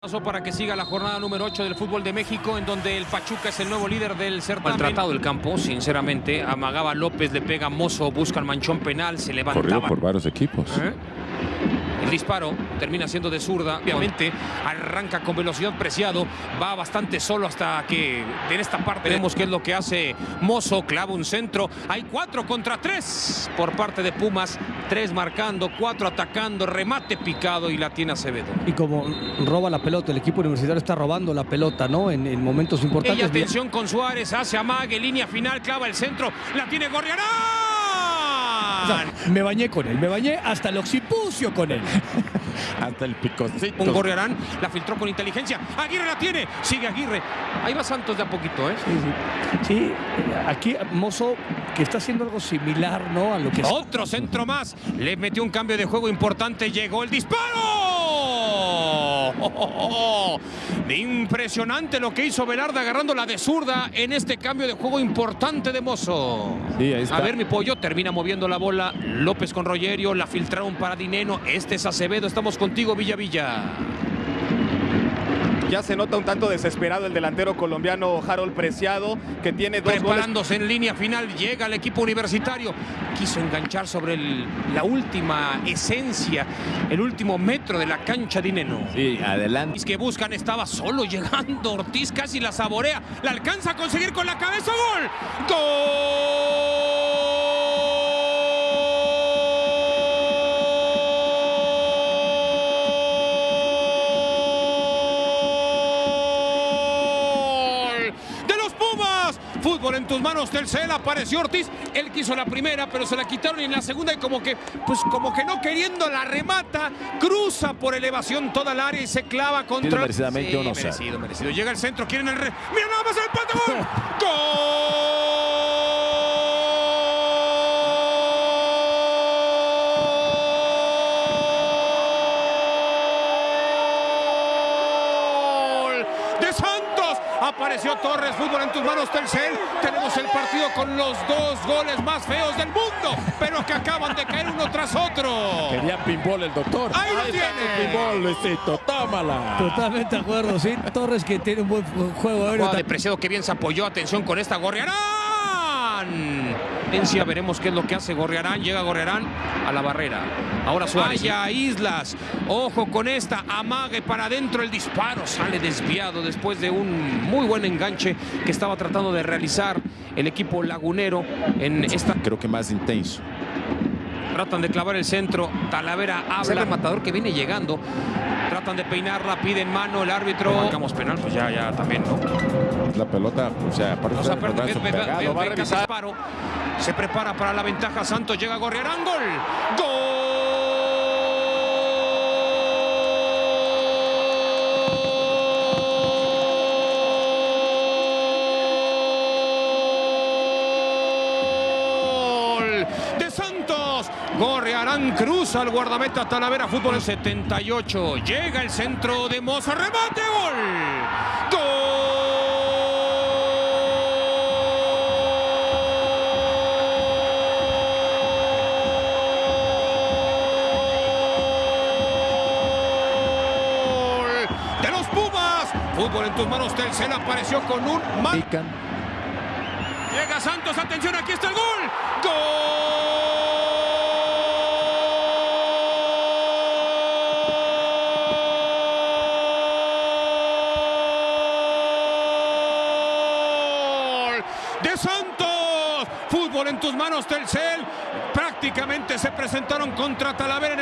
Paso para que siga la jornada número 8 del fútbol de México, en donde el Pachuca es el nuevo líder del certamen. Maltratado el campo, sinceramente. Amagaba López, le pega Mozo, busca el manchón penal, se levantaba. Corrido por varios equipos. ¿Eh? El disparo termina siendo de zurda. Obviamente arranca con velocidad preciado. Va bastante solo hasta que en esta parte vemos qué es lo que hace Mozo. Clava un centro. Hay cuatro contra tres por parte de Pumas. Tres marcando, cuatro atacando, remate picado y la tiene Acevedo. Y como roba la pelota, el equipo universitario está robando la pelota, ¿no? En, en momentos importantes. Y atención con Suárez, hace amague, línea final, clava el centro, la tiene Gorriarán. Sea, me bañé con él, me bañé hasta el occipucio con él. Hasta el picocito. Un Gorriarán la filtró con inteligencia. Aguirre la tiene, sigue Aguirre. Ahí va Santos de a poquito, ¿eh? Sí, sí. Sí, aquí Mozo que está haciendo algo similar, ¿no? A lo que Otro centro más. Le metió un cambio de juego importante. Llegó el disparo. Impresionante lo que hizo Velarde agarrando la de zurda en este cambio de juego importante de Mozo. Sí, ahí está. A ver, mi pollo termina moviendo la bola. López con Rogerio, la filtraron para Dineno. Este es Acevedo. Estamos contigo, Villa Villa. Ya se nota un tanto desesperado el delantero colombiano Harold Preciado, que tiene dos goles. Preparándose en línea final, llega el equipo universitario. Quiso enganchar sobre el- la última esencia, el último metro de la cancha de Dineno. Sí, adelante. Ortiz que buscan estaba solo llegando. Ortiz casi la saborea. La alcanza a conseguir con la cabeza. ¡Gol! ¡Gol! Fútbol en tus manos, Telcel. Apareció Ortiz. Él quiso la primera, pero se la quitaron y en la segunda, y como que, pues como que no queriendo la remata, cruza por elevación toda el área y se clava contra. Tiene merecidamente offside. merecido, merecido. Llega el centro, quieren el re. ¡Mira nada más el empate! ¡Gol! ¡Gol! de Santos. Apareció Torres, fútbol en tus manos, Telcel. Tenemos el partido con los dos goles más feos del mundo, pero que acaban de caer uno tras otro. Quería pinball el doctor. Ahí lo tiene. pinball, Luisito. Tómala. Totalmente de acuerdo, sí. Torres que tiene un buen juego aéreo. Jugada de Preciado que bien se apoyó. Atención con esta Gorriarán. Potencia, veremos qué es lo que hace Gorriarán. Llega Gorriarán a la barrera. Ahora Suárez. Vaya Islas. Ojo con esta. Amague para adentro el disparo. Sale desviado después de un muy buen enganche que estaba tratando de realizar el equipo lagunero en esta. Creo que más intenso. Tratan de clavar el centro. Talavera habla. el matador que viene llegando. Tratan de peinarla, piden mano el árbitro. Marcamos penal, pues ya, ya también, ¿no? La pelota, o sea, aparte O sea, de aparte, brazo ve- ve- pegado, ve- va a ve- revisar. disparo. Se prepara para la ventaja. Santos llega a Gorriarán. Gol. Gol de Santos. Gorriarán cruza al guardameta Talavera. Fútbol en 78. Llega el centro de Moza. Remate. Gol. Gol Fútbol en tus manos. Telcel apareció con un mal. Llega Santos, atención, aquí está el gol. ¡Gol! De Santos. Fútbol en tus manos, Telcel. Prácticamente se presentaron contra Talavera en el